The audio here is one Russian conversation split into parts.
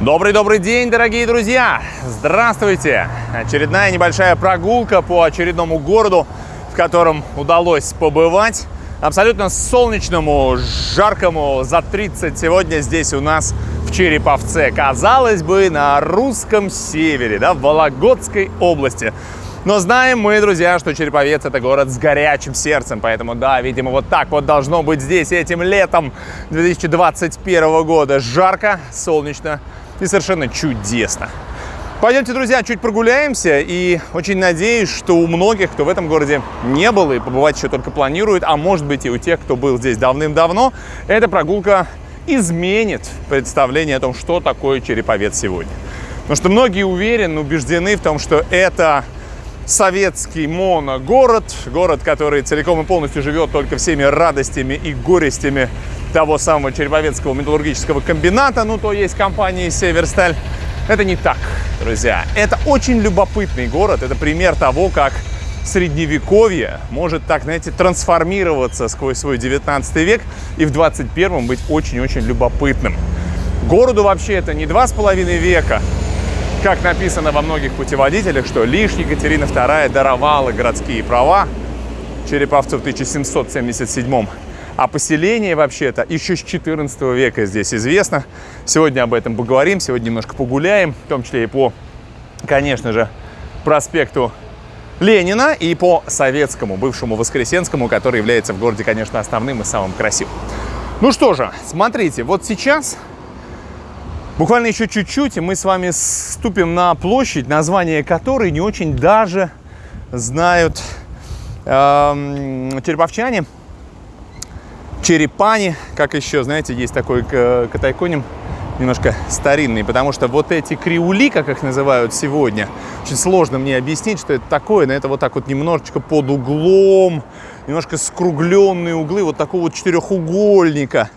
Добрый-добрый день, дорогие друзья! Здравствуйте! Очередная небольшая прогулка по очередному городу, в котором удалось побывать. Абсолютно солнечному, жаркому, за 30 сегодня здесь у нас в Череповце. Казалось бы, на русском севере, да, в Вологодской области. Но знаем мы, друзья, что Череповец это город с горячим сердцем, поэтому да, видимо, вот так вот должно быть здесь этим летом 2021 года. Жарко, солнечно, и совершенно чудесно. Пойдемте, друзья, чуть прогуляемся и очень надеюсь, что у многих, кто в этом городе не был и побывать еще только планирует, а может быть и у тех, кто был здесь давным-давно, эта прогулка изменит представление о том, что такое Череповец сегодня. Потому что многие уверены, убеждены в том, что это советский моногород, город, который целиком и полностью живет только всеми радостями и горестями того самого Череповецкого металлургического комбината, ну то есть компании «Северсталь». Это не так, друзья. Это очень любопытный город. Это пример того, как средневековье может так, знаете, трансформироваться сквозь свой 19 век и в 21 быть очень-очень любопытным. Городу вообще это не два с половиной века, как написано во многих путеводителях, что лишь Екатерина II даровала городские права Череповцу в 1777 а поселение вообще-то еще с 14 века здесь известно. Сегодня об этом поговорим, сегодня немножко погуляем, в том числе и по, конечно же, проспекту Ленина и по Советскому, бывшему Воскресенскому, который является в городе, конечно, основным и самым красивым. Ну что же, смотрите, вот сейчас, буквально еще чуть-чуть, и мы с вами ступим на площадь, название которой не очень даже знают э, череповчане – черепани, как еще, знаете, есть такой катайконим, немножко старинный, потому что вот эти криули, как их называют сегодня, очень сложно мне объяснить, что это такое, но это вот так вот немножечко под углом, немножко скругленные углы вот такого вот четырехугольника,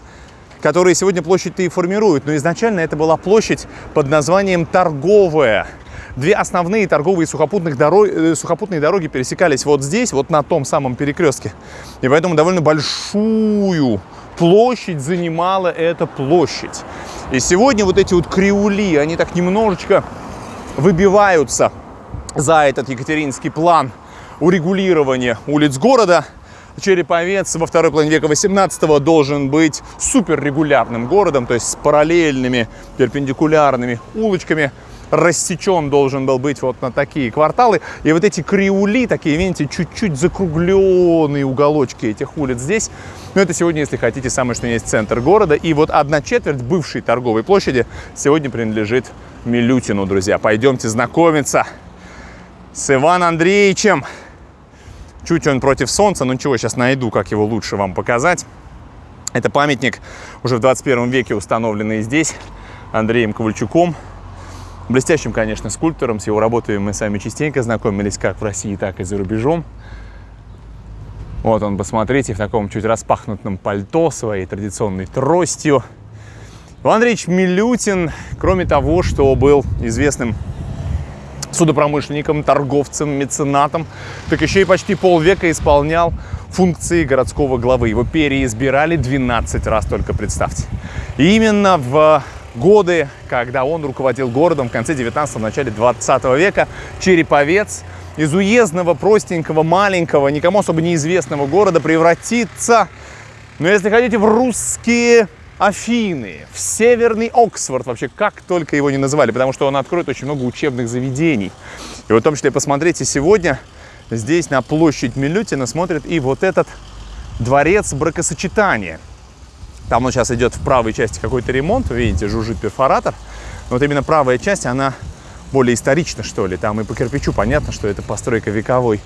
которые сегодня площадь-то и формируют. Но изначально это была площадь под названием Торговая. Две основные торговые сухопутных дорог, э, сухопутные дороги пересекались вот здесь, вот на том самом перекрестке. И поэтому довольно большую площадь занимала эта площадь. И сегодня вот эти вот криули, они так немножечко выбиваются за этот екатеринский план урегулирования улиц города. Череповец во второй половине века 18 должен быть суперрегулярным городом, то есть с параллельными перпендикулярными улочками, рассечен должен был быть вот на такие кварталы. И вот эти криули, такие, видите, чуть-чуть закругленные уголочки этих улиц здесь. Но это сегодня, если хотите, самое что есть центр города. И вот одна четверть бывшей торговой площади сегодня принадлежит Милютину, друзья. Пойдемте знакомиться с Иваном Андреевичем. Чуть он против солнца, но ничего, сейчас найду, как его лучше вам показать. Это памятник уже в 21 веке установленный здесь Андреем Ковальчуком. Блестящим, конечно, скульптором. С его работами мы сами частенько знакомились как в России, так и за рубежом. Вот он, посмотрите, в таком чуть распахнутом пальто, своей традиционной тростью. Иван Андреевич Милютин, кроме того, что был известным судопромышленником, торговцем, меценатом, так еще и почти полвека исполнял функции городского главы. Его переизбирали 12 раз, только представьте. И именно в годы, когда он руководил городом в конце 19-го, начале 20 века. Череповец из уездного, простенького, маленького, никому особо неизвестного города превратится, ну, если хотите, в русские Афины, в Северный Оксфорд, вообще как только его не называли, потому что он откроет очень много учебных заведений. И вот в том числе, посмотрите, сегодня здесь на площадь Милютина смотрит и вот этот дворец бракосочетания – там он сейчас идет в правой части какой-то ремонт, вы видите, жужжит перфоратор. Но вот именно правая часть, она более исторична, что ли. Там и по кирпичу понятно, что это постройка вековой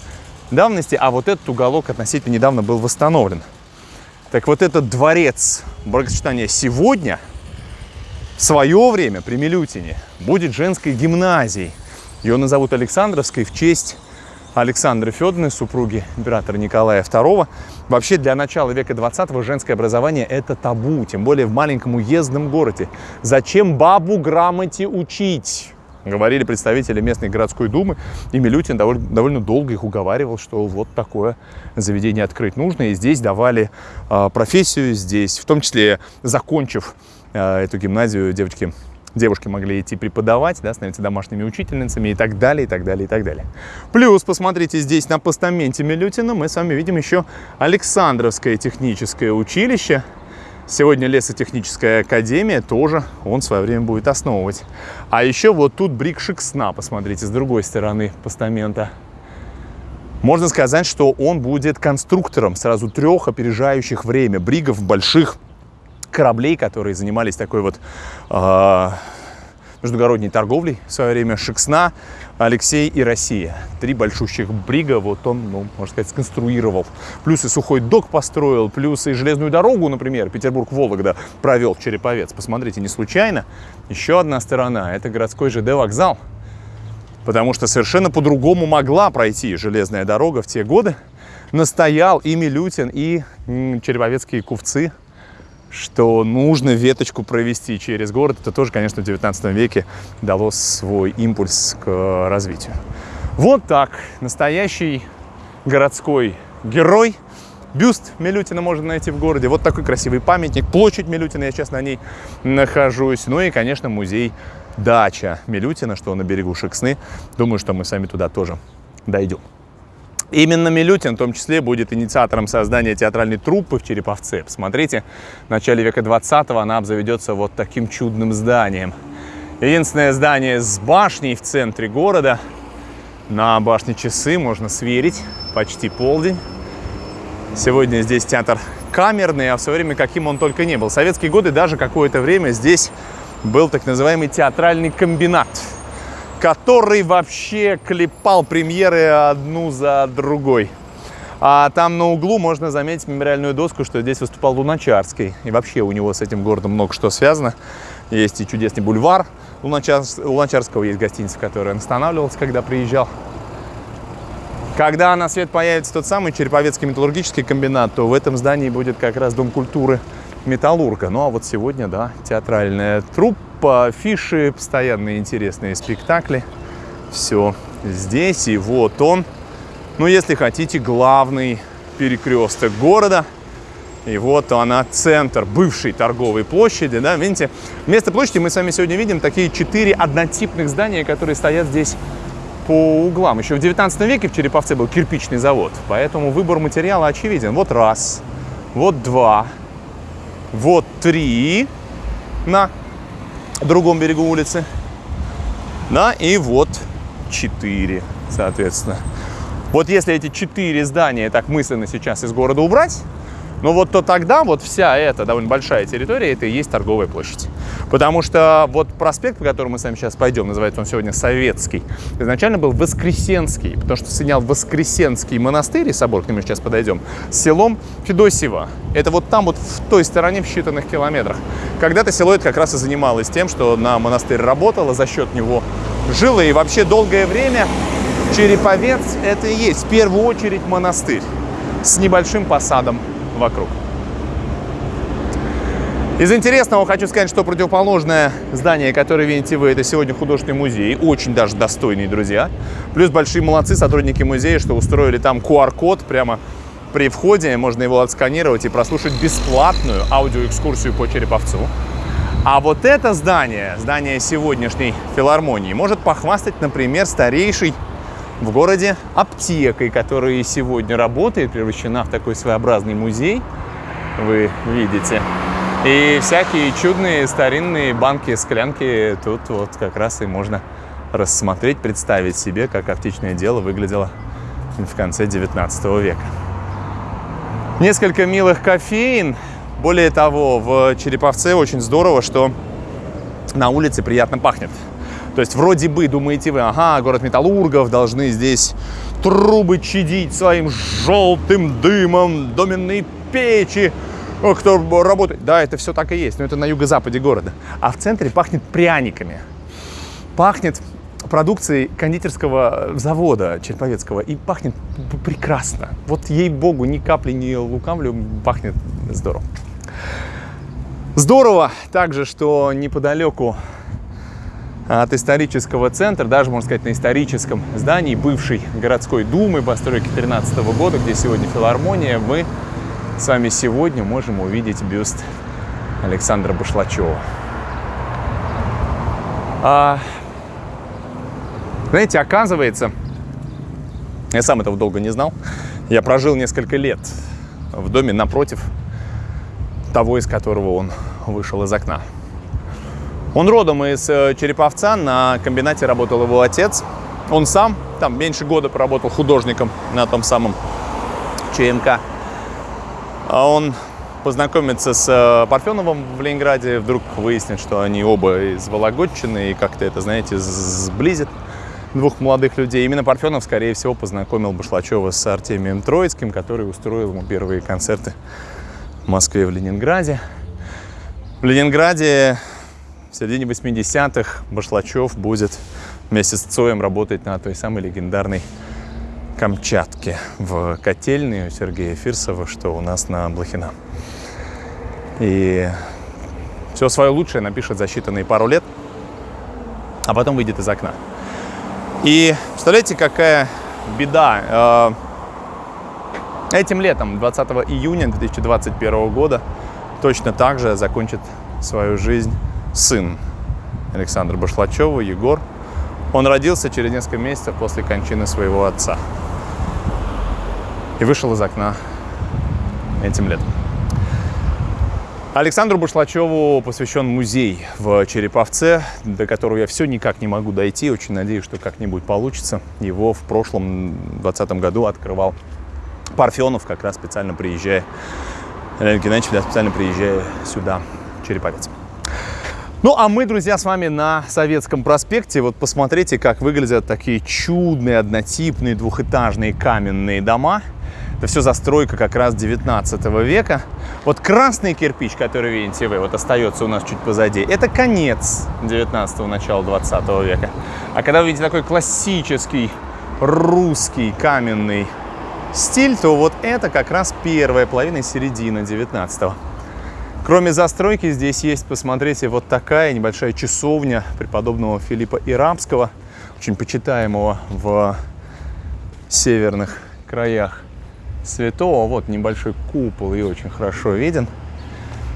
давности, а вот этот уголок относительно недавно был восстановлен. Так вот этот дворец бракосочетания сегодня, в свое время при Милютине, будет женской гимназией. Ее назовут Александровской в честь Александры Федоровны, супруги императора Николая II. Вообще для начала века 20 женское образование это табу, тем более в маленьком уездном городе. Зачем бабу грамоте учить? Говорили представители местной городской думы, и Милютин довольно, довольно долго их уговаривал, что вот такое заведение открыть нужно. И здесь давали э, профессию, здесь, в том числе закончив э, эту гимназию, девочки девушки могли идти преподавать, да, становиться домашними учительницами и так далее, и так далее, и так далее. Плюс, посмотрите, здесь на постаменте Милютина мы с вами видим еще Александровское техническое училище. Сегодня лесотехническая академия тоже он в свое время будет основывать. А еще вот тут брик Шексна, посмотрите, с другой стороны постамента. Можно сказать, что он будет конструктором сразу трех опережающих время бригов больших кораблей, которые занимались такой вот э, междугородней торговлей в свое время. Шексна, Алексей и Россия. Три большущих брига вот он, ну, можно сказать, сконструировал. Плюс и сухой док построил, плюс и железную дорогу, например, Петербург-Вологда провел Череповец. Посмотрите, не случайно. Еще одна сторона – это городской ЖД вокзал потому что совершенно по-другому могла пройти железная дорога в те годы. Настоял и Милютин, и череповецкие купцы, что нужно веточку провести через город. Это тоже, конечно, в 19 веке дало свой импульс к развитию. Вот так. Настоящий городской герой. Бюст Милютина можно найти в городе. Вот такой красивый памятник. Площадь Милютина, я сейчас на ней нахожусь. Ну и, конечно, музей дача Милютина, что на берегу Шексны. Думаю, что мы сами туда тоже дойдем. Именно Милютин в том числе будет инициатором создания театральной труппы в Череповце. Посмотрите, в начале века 20-го она обзаведется вот таким чудным зданием. Единственное здание с башней в центре города. На башне часы можно сверить, почти полдень. Сегодня здесь театр камерный, а в свое время каким он только не был. В советские годы даже какое-то время здесь был так называемый театральный комбинат, который вообще клепал премьеры одну за другой. А там на углу можно заметить мемориальную доску, что здесь выступал Луначарский. И вообще у него с этим городом много что связано. Есть и чудесный бульвар Луначарс... Луначарского, есть гостиница, в которой он когда приезжал. Когда на свет появится тот самый Череповецкий металлургический комбинат, то в этом здании будет как раз Дом культуры металлурга. Ну а вот сегодня, да, театральная труппа, фиши, постоянные интересные спектакли. Все здесь, и вот он. Ну, если хотите, главный перекресток города. И вот она, центр бывшей торговой площади, да, видите? Вместо площади мы с вами сегодня видим такие четыре однотипных здания, которые стоят здесь по углам. Еще в 19 веке в Череповце был кирпичный завод, поэтому выбор материала очевиден. Вот раз, вот два, вот три на другом берегу улицы. Да, и вот четыре, соответственно. Вот если эти четыре здания так мысленно сейчас из города убрать, ну вот то тогда вот вся эта довольно большая территория, это и есть торговая площадь. Потому что вот проспект, по которому мы с вами сейчас пойдем, называется он сегодня Советский, изначально был Воскресенский, потому что соединял Воскресенский монастырь и собор, к нему сейчас подойдем, с селом Федосево. Это вот там вот в той стороне в считанных километрах. Когда-то село это как раз и занималось тем, что на монастырь работало, за счет него жило, и вообще долгое время Череповец это и есть в первую очередь монастырь с небольшим посадом вокруг. Из интересного хочу сказать, что противоположное здание, которое видите вы, это сегодня художественный музей. Очень даже достойный, друзья. Плюс большие молодцы сотрудники музея, что устроили там QR-код прямо при входе. Можно его отсканировать и прослушать бесплатную аудиоэкскурсию по Череповцу. А вот это здание, здание сегодняшней филармонии, может похвастать, например, старейший в городе аптекой, которая сегодня работает, превращена в такой своеобразный музей, вы видите. И всякие чудные старинные банки, склянки тут вот как раз и можно рассмотреть, представить себе, как аптечное дело выглядело в конце 19 века. Несколько милых кофеин. Более того, в Череповце очень здорово, что на улице приятно пахнет. То есть вроде бы думаете вы, ага, город металлургов, должны здесь трубы чадить своим желтым дымом, доменные печи, кто работает. Да, это все так и есть, но это на юго-западе города. А в центре пахнет пряниками. Пахнет продукцией кондитерского завода Черповецкого. И пахнет прекрасно. Вот ей-богу, ни капли не лукавлю, пахнет здорово. Здорово также, что неподалеку от исторического центра, даже, можно сказать, на историческом здании бывшей городской думы постройки 13 года, где сегодня филармония, мы с вами сегодня можем увидеть бюст Александра Башлачева. А, знаете, оказывается, я сам этого долго не знал. Я прожил несколько лет в доме напротив того, из которого он вышел из окна. Он родом из э, Череповца, на комбинате работал его отец. Он сам там меньше года проработал художником на том самом ЧМК. А он познакомится с э, Парфеновым в Ленинграде, вдруг выяснит, что они оба из Вологодчины, и как-то это, знаете, сблизит двух молодых людей. Именно Парфенов, скорее всего, познакомил Башлачева с Артемием Троицким, который устроил ему первые концерты в Москве и в Ленинграде. В Ленинграде в середине 80-х Башлачев будет вместе с Цоем работать на той самой легендарной Камчатке в котельной у Сергея Фирсова, что у нас на Блохина. И все свое лучшее напишет за считанные пару лет, а потом выйдет из окна. И представляете, какая беда. Э, этим летом, 20 июня 2021 года, точно так же закончит свою жизнь сын Александра Башлачева, Егор. Он родился через несколько месяцев после кончины своего отца. И вышел из окна этим летом. Александру Башлачеву посвящен музей в Череповце, до которого я все никак не могу дойти. Очень надеюсь, что как-нибудь получится. Его в прошлом 2020 году открывал Парфенов, как раз специально приезжая, Леонид Геннадьевич, специально приезжая сюда, в Череповец. Ну, а мы, друзья, с вами на Советском проспекте. Вот посмотрите, как выглядят такие чудные, однотипные, двухэтажные каменные дома – это все застройка как раз 19 века. Вот красный кирпич, который видите вы, вот остается у нас чуть позади, это конец 19-го, начала 20 века. А когда вы видите такой классический русский каменный стиль, то вот это как раз первая половина середины 19-го. Кроме застройки, здесь есть, посмотрите, вот такая небольшая часовня преподобного Филиппа Ирабского, очень почитаемого в северных краях святого. Вот небольшой купол и очень хорошо виден.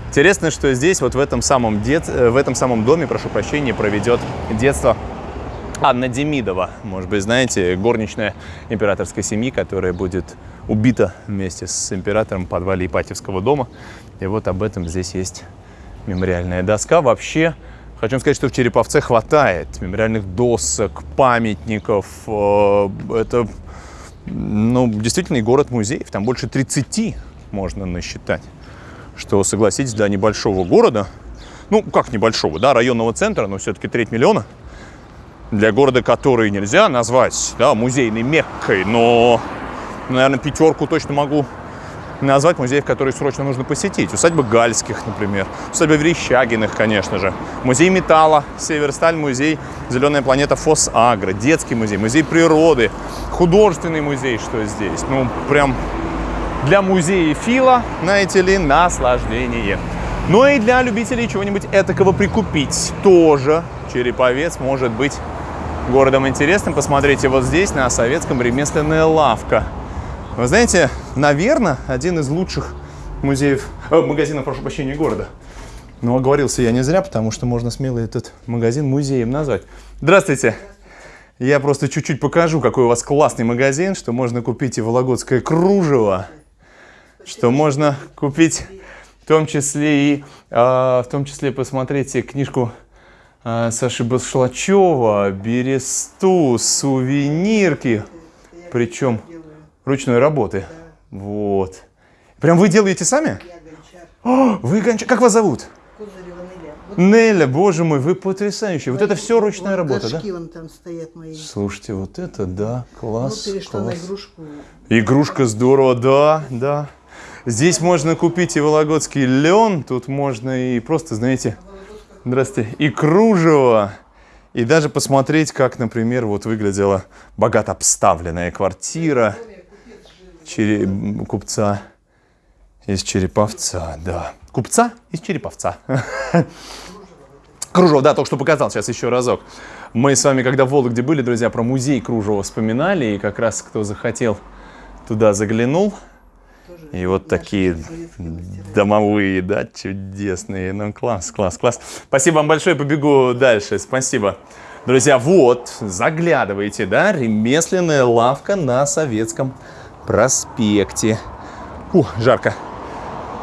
Интересно, что здесь, вот в этом самом, дет... Э, в этом самом доме, прошу прощения, проведет детство Анна Демидова. Может быть, знаете, горничная императорской семьи, которая будет убита вместе с императором в подвале Ипатьевского дома. И вот об этом здесь есть мемориальная доска. Вообще, хочу сказать, что в Череповце хватает мемориальных досок, памятников. Э, это ну, действительно, и город музеев. Там больше 30 можно насчитать. Что, согласитесь, для небольшого города, ну, как небольшого, да, районного центра, но все-таки треть миллиона, для города, который нельзя назвать, да, музейной меккой, но, наверное, пятерку точно могу назвать музеев, которые срочно нужно посетить. Усадьба Гальских, например, усадьба Верещагиных, конечно же, музей металла, Северсталь, музей Зеленая планета Фос Агро, детский музей, музей природы, художественный музей, что здесь. Ну, прям для музея Фила, знаете ли, наслаждение. Но ну и для любителей чего-нибудь этакого прикупить тоже Череповец может быть городом интересным. Посмотрите, вот здесь на советском ремесленная лавка – вы знаете, наверное, один из лучших музеев, э, магазинов, прошу прощения, города. Но оговорился я не зря, потому что можно смело этот магазин музеем назвать. Здравствуйте! Я просто чуть-чуть покажу, какой у вас классный магазин, что можно купить и вологодское кружево, что можно купить в том числе и, э, в том числе, посмотрите книжку э, Саши Басшлачева, Бересту, сувенирки, причем ручной работы. Да. Вот. Прям вы делаете сами? Я гончар. О, вы гончар. Как вас зовут? Кузарева Неля. Вот Неля, боже мой, вы потрясающие. Вот, вот это все ручная вот работа, да? вон там стоят мои. Слушайте, вот это да, класс. Ну, перешла класс. на игрушку. Игрушка здорово, да, да. Здесь можно купить и вологодский лен, тут можно и просто, знаете, здравствуйте, и кружево. И даже посмотреть, как, например, вот выглядела богато обставленная квартира чере... купца из Череповца, да. Купца из Череповца. Кружево, да, только что показал, сейчас еще разок. Мы с вами, когда в Вологде были, друзья, про музей Кружева вспоминали, и как раз кто захотел, туда заглянул. И вот такие домовые, да, чудесные. Ну, класс, класс, класс. Спасибо вам большое, побегу дальше. Спасибо. Друзья, вот, заглядывайте, да, ремесленная лавка на Советском проспекте. Ух, жарко.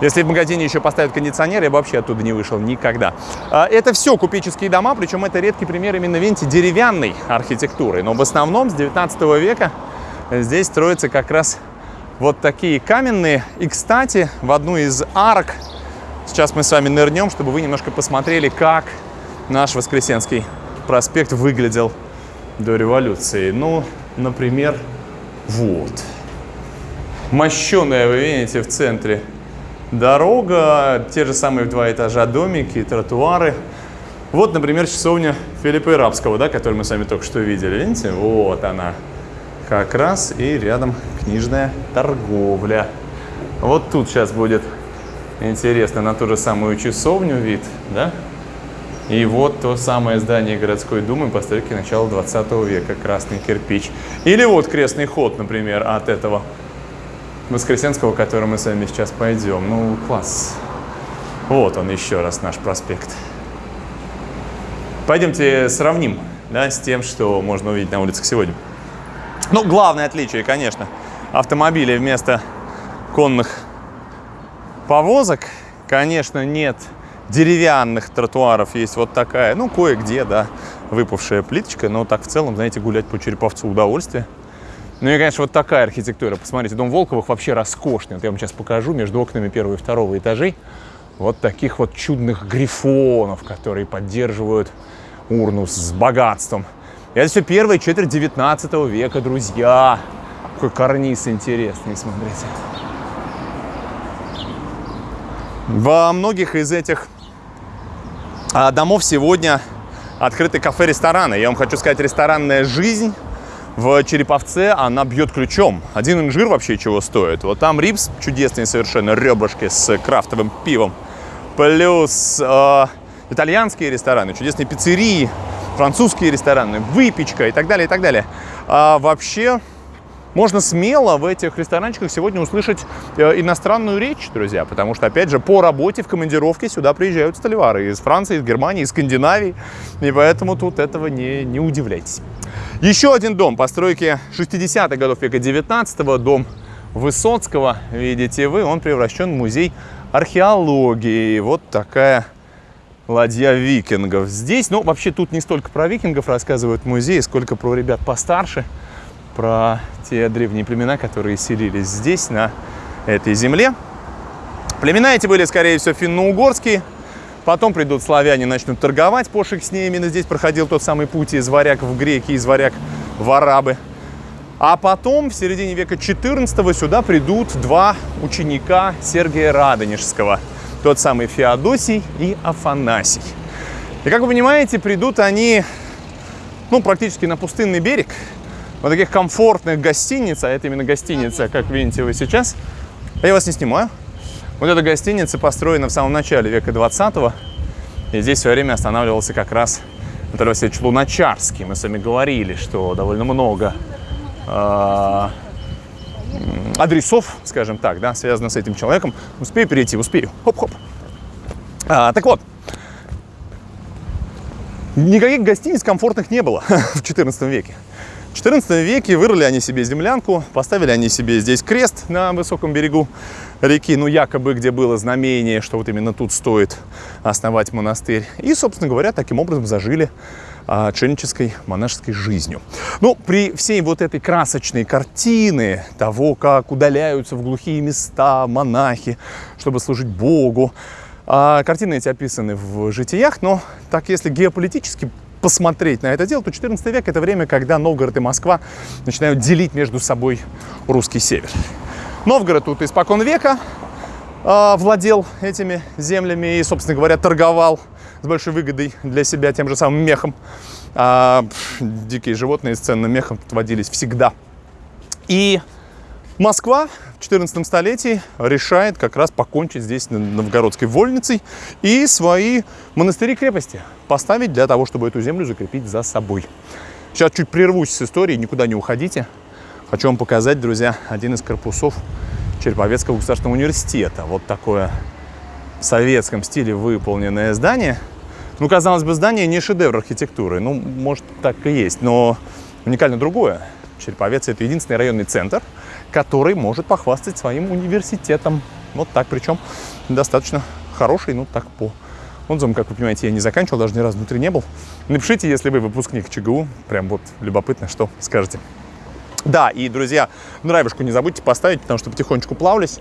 Если в магазине еще поставят кондиционер, я бы вообще оттуда не вышел никогда. А, это все купеческие дома, причем это редкий пример именно, видите, деревянной архитектуры. Но в основном с 19 века здесь строятся как раз вот такие каменные. И, кстати, в одну из арок сейчас мы с вами нырнем, чтобы вы немножко посмотрели, как наш Воскресенский проспект выглядел до революции. Ну, например, вот. Мощеная, вы видите, в центре дорога, те же самые в два этажа домики, тротуары. Вот, например, часовня Филиппа Ирабского, да, которую мы с вами только что видели. Видите? Вот она. Как раз и рядом книжная торговля. Вот тут сейчас будет интересно на ту же самую часовню вид, да? И вот то самое здание городской думы постройки начала 20 века, красный кирпич. Или вот крестный ход, например, от этого Воскресенского, который мы с вами сейчас пойдем. Ну, класс. Вот он еще раз, наш проспект. Пойдемте сравним да, с тем, что можно увидеть на улицах сегодня. Ну, главное отличие, конечно, автомобилей вместо конных повозок, конечно, нет деревянных тротуаров. Есть вот такая, ну, кое-где, да, выпавшая плиточка, но так в целом, знаете, гулять по Череповцу удовольствие. Ну и, конечно, вот такая архитектура. Посмотрите, дом Волковых вообще роскошный. Вот я вам сейчас покажу между окнами первого и второго этажей вот таких вот чудных грифонов, которые поддерживают урну с богатством. И это все первая четверть 19 века, друзья. Какой карниз интересный, смотрите. Во многих из этих а, домов сегодня открыты кафе-рестораны. Я вам хочу сказать, ресторанная жизнь в Череповце она бьет ключом. Один инжир вообще чего стоит. Вот там рипс чудесные совершенно, ребрышки с крафтовым пивом. Плюс э, итальянские рестораны, чудесные пиццерии, французские рестораны, выпечка и так далее, и так далее. А вообще можно смело в этих ресторанчиках сегодня услышать э, иностранную речь, друзья, потому что, опять же, по работе в командировке сюда приезжают столевары из Франции, из Германии, из Скандинавии, и поэтому тут этого не, не удивляйтесь. Еще один дом постройки 60-х годов века 19 дом Высоцкого, видите вы, он превращен в музей археологии. Вот такая ладья викингов. Здесь, ну, вообще тут не столько про викингов рассказывают музей, сколько про ребят постарше, про те древние племена, которые селились здесь, на этой земле. Племена эти были, скорее всего, финно-угорские, Потом придут славяне, начнут торговать, пошик с ней. Именно здесь проходил тот самый путь из варяг в греки, из варяг в арабы. А потом, в середине века 14 сюда придут два ученика Сергия Радонежского. Тот самый Феодосий и Афанасий. И, как вы понимаете, придут они ну, практически на пустынный берег. Вот таких комфортных гостиниц, а это именно гостиница, как видите вы сейчас. Я вас не снимаю. Вот эта гостиница построена в самом начале века 20-го. И здесь в свое время останавливался как раз Анатолий Васильевич Луначарский. Мы с вами говорили, что довольно много э, адресов, скажем так, да, связано с этим человеком. Успею перейти, успею. Хоп-хоп. А, так вот, никаких гостиниц комфортных не было в 14 веке. В 14 веке вырыли они себе землянку, поставили они себе здесь крест на высоком берегу реки, ну якобы где было знамение, что вот именно тут стоит основать монастырь. И, собственно говоря, таким образом зажили а, отшельнической монашеской жизнью. Ну, при всей вот этой красочной картины того, как удаляются в глухие места монахи, чтобы служить Богу, а, картины эти описаны в житиях, но так если геополитически посмотреть на это дело, то 14 век – это время, когда Новгород и Москва начинают делить между собой русский север. Новгород тут испокон века э, владел этими землями и, собственно говоря, торговал с большой выгодой для себя тем же самым мехом. А, дикие животные с ценным мехом тут водились всегда. И Москва в 14 столетии решает как раз покончить здесь новгородской вольницей и свои монастыри-крепости поставить для того, чтобы эту землю закрепить за собой. Сейчас чуть прервусь с историей, никуда не уходите. Хочу вам показать, друзья, один из корпусов Череповецкого государственного университета. Вот такое в советском стиле выполненное здание. Ну, казалось бы, здание не шедевр архитектуры. Ну, может, так и есть. Но уникально другое. Череповец – это единственный районный центр, который может похвастать своим университетом. Вот так, причем достаточно хороший, ну, так по отзывам, как вы понимаете, я не заканчивал, даже ни разу внутри не был. Напишите, если вы выпускник ЧГУ, прям вот любопытно, что скажете. Да, и, друзья, нравишку не забудьте поставить, потому что потихонечку плавлюсь.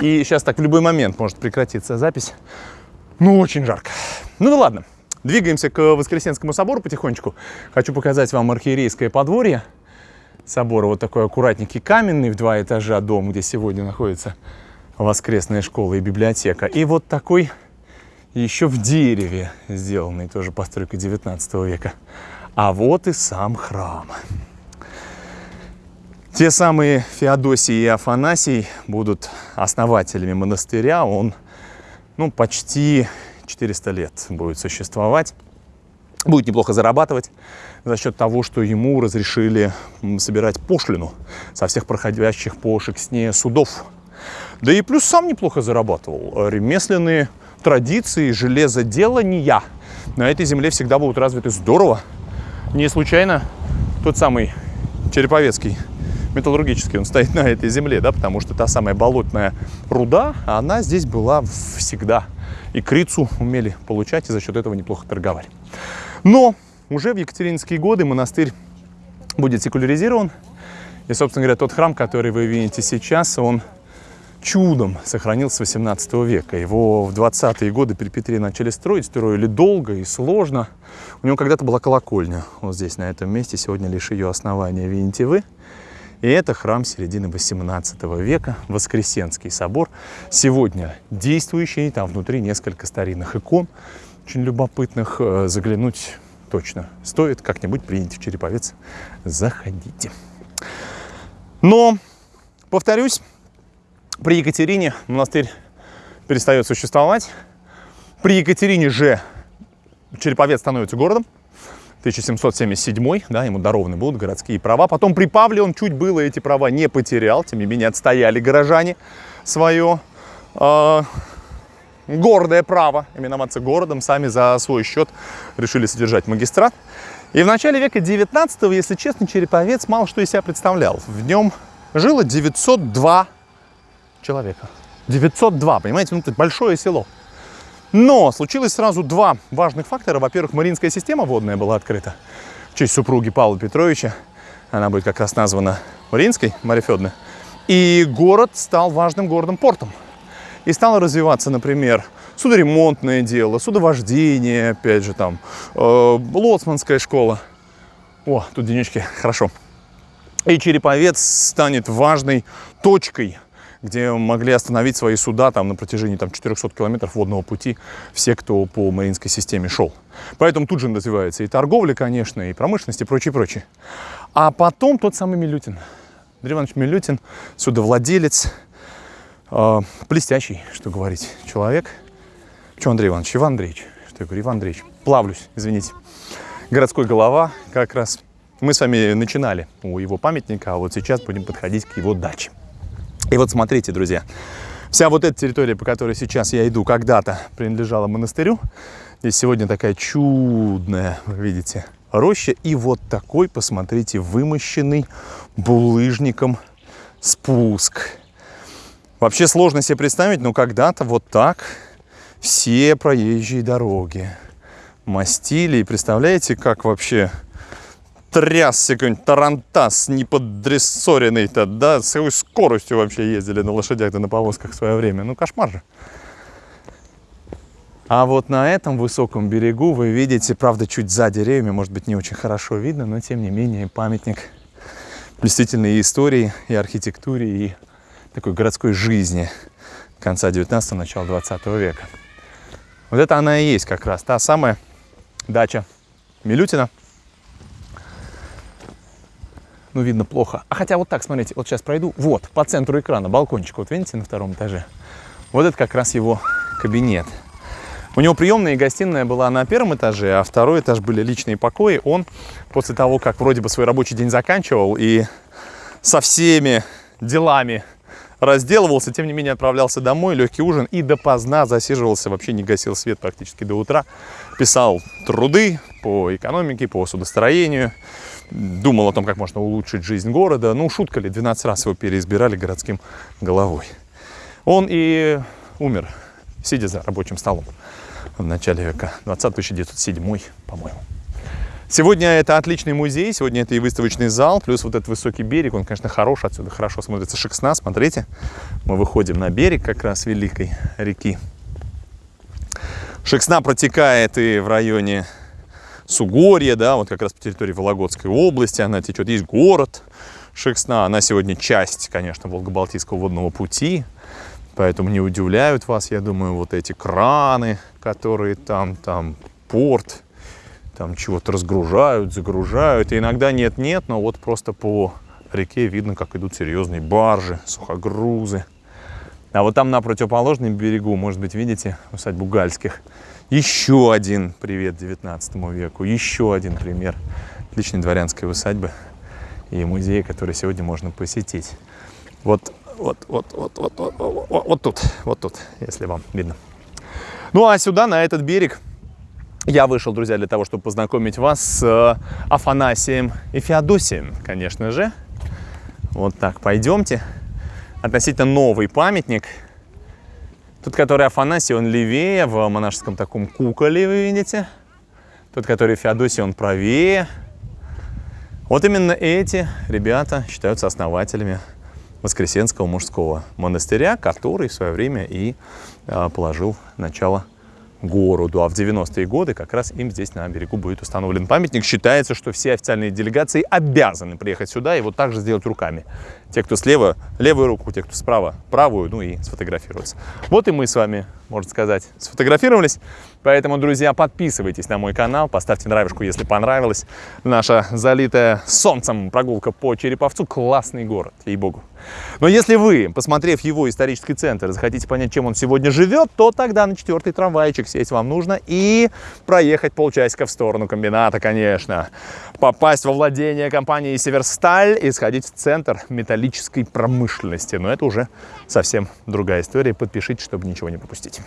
И сейчас так в любой момент может прекратиться запись. Ну, очень жарко. Ну да ладно. Двигаемся к Воскресенскому собору потихонечку. Хочу показать вам архиерейское подворье собора. Вот такой аккуратненький каменный в два этажа дом, где сегодня находится воскресная школа и библиотека. И вот такой еще в дереве сделанный, тоже постройка 19 века. А вот и сам храм. Те самые Феодосий и Афанасий будут основателями монастыря. Он ну, почти 400 лет будет существовать. Будет неплохо зарабатывать за счет того, что ему разрешили собирать пошлину со всех проходящих по Шексне судов. Да и плюс сам неплохо зарабатывал. Ремесленные традиции железоделания на этой земле всегда будут развиты здорово. Не случайно тот самый Череповецкий металлургический, он стоит на этой земле, да, потому что та самая болотная руда, она здесь была всегда. И крицу умели получать, и за счет этого неплохо торговали. Но уже в екатеринские годы монастырь будет секуляризирован. И, собственно говоря, тот храм, который вы видите сейчас, он чудом сохранился с 18 века. Его в 20-е годы при Петре начали строить, строили долго и сложно. У него когда-то была колокольня вот здесь, на этом месте. Сегодня лишь ее основания видите вы. И это храм середины 18 века, Воскресенский собор. Сегодня действующий, там внутри несколько старинных икон, очень любопытных. Э, заглянуть точно стоит, как-нибудь приедете в Череповец, заходите. Но, повторюсь, при Екатерине монастырь перестает существовать. При Екатерине же Череповец становится городом. 1777, да, ему дарованы будут городские права. Потом при Павле он чуть было эти права не потерял, тем не менее отстояли горожане свое э, гордое право именоваться городом, сами за свой счет решили содержать магистрат. И в начале века 19 если честно, Череповец мало что из себя представлял. В нем жило 902 человека. 902, понимаете, ну это большое село. Но случилось сразу два важных фактора. Во-первых, Мариинская система водная была открыта в честь супруги Павла Петровича. Она будет как раз названа Мариинской, Марья Федоровна. И город стал важным городом-портом. И стало развиваться, например, судоремонтное дело, судовождение, опять же, там, э, лоцманская школа. О, тут денечки, хорошо. И Череповец станет важной точкой – где могли остановить свои суда там, на протяжении там, 400 километров водного пути все, кто по Мариинской системе шел. Поэтому тут же развивается и торговля, конечно, и промышленность, и прочее, прочее. А потом тот самый Милютин. Андрей Иванович Милютин, судовладелец, э, блестящий, что говорить, человек. Что, Андрей Иванович? Иван Андреевич. Что я говорю? Иван Андреевич. Плавлюсь, извините. Городской голова как раз. Мы с вами начинали у его памятника, а вот сейчас будем подходить к его даче. И вот смотрите, друзья, вся вот эта территория, по которой сейчас я иду, когда-то принадлежала монастырю. Здесь сегодня такая чудная, вы видите, роща. И вот такой, посмотрите, вымощенный булыжником спуск. Вообще сложно себе представить, но когда-то вот так все проезжие дороги мастили. И представляете, как вообще трясся какой-нибудь тарантас неподрессоренный-то, да, с какой скоростью вообще ездили на лошадях да на повозках в свое время. Ну, кошмар же. А вот на этом высоком берегу вы видите, правда, чуть за деревьями, может быть, не очень хорошо видно, но тем не менее памятник блестительной истории, и архитектуре, и такой городской жизни конца 19-го, начала 20 века. Вот это она и есть как раз та самая дача Милютина – ну, видно плохо. А хотя вот так, смотрите, вот сейчас пройду. Вот, по центру экрана балкончик, вот видите, на втором этаже. Вот это как раз его кабинет. У него приемная и гостиная была на первом этаже, а второй этаж были личные покои. Он после того, как вроде бы свой рабочий день заканчивал и со всеми делами разделывался, тем не менее отправлялся домой, легкий ужин и допоздна засиживался, вообще не гасил свет практически до утра. Писал труды по экономике, по судостроению, думал о том, как можно улучшить жизнь города. Ну, шутка ли, 12 раз его переизбирали городским головой. Он и умер, сидя за рабочим столом в начале века, 20 1907, по-моему. Сегодня это отличный музей, сегодня это и выставочный зал, плюс вот этот высокий берег, он, конечно, хорош, отсюда хорошо смотрится Шексна, смотрите. Мы выходим на берег как раз Великой реки. Шексна протекает и в районе Сугорья, да, вот как раз по территории Вологодской области она течет. Есть город Шексна, она сегодня часть, конечно, Волго-Балтийского водного пути, поэтому не удивляют вас, я думаю, вот эти краны, которые там, там порт, там чего-то разгружают, загружают. И иногда нет-нет, но вот просто по реке видно, как идут серьезные баржи, сухогрузы. А вот там на противоположном берегу, может быть, видите, усадьбу Гальских, еще один привет 19 веку, еще один пример отличной дворянской усадьбы и музея, который сегодня можно посетить. Вот, вот, вот, вот, вот, вот, вот, вот тут, вот тут, если вам видно. Ну а сюда, на этот берег, я вышел, друзья, для того, чтобы познакомить вас с э, Афанасием и Феодосием, конечно же. Вот так, пойдемте. Относительно новый памятник. Тот, который Афанасий, он левее, в монашеском таком куколе, вы видите. Тот, который Феодосий, он правее. Вот именно эти ребята считаются основателями Воскресенского мужского монастыря, который в свое время и э, положил начало городу. А в 90-е годы как раз им здесь на берегу будет установлен памятник. Считается, что все официальные делегации обязаны приехать сюда и вот так же сделать руками. Те, кто слева, левую руку, те, кто справа, правую, ну и сфотографироваться. Вот и мы с вами, можно сказать, сфотографировались. Поэтому, друзья, подписывайтесь на мой канал, поставьте нравишку, если понравилось. Наша залитая солнцем прогулка по Череповцу. Классный город, ей-богу. Но если вы, посмотрев его исторический центр, захотите понять, чем он сегодня живет, то тогда на четвертый трамвайчик сесть вам нужно и проехать полчасика в сторону комбината, конечно. Попасть во владение компании «Северсталь» и сходить в центр металлической промышленности. Но это уже совсем другая история. Подпишитесь, чтобы ничего не пропустить.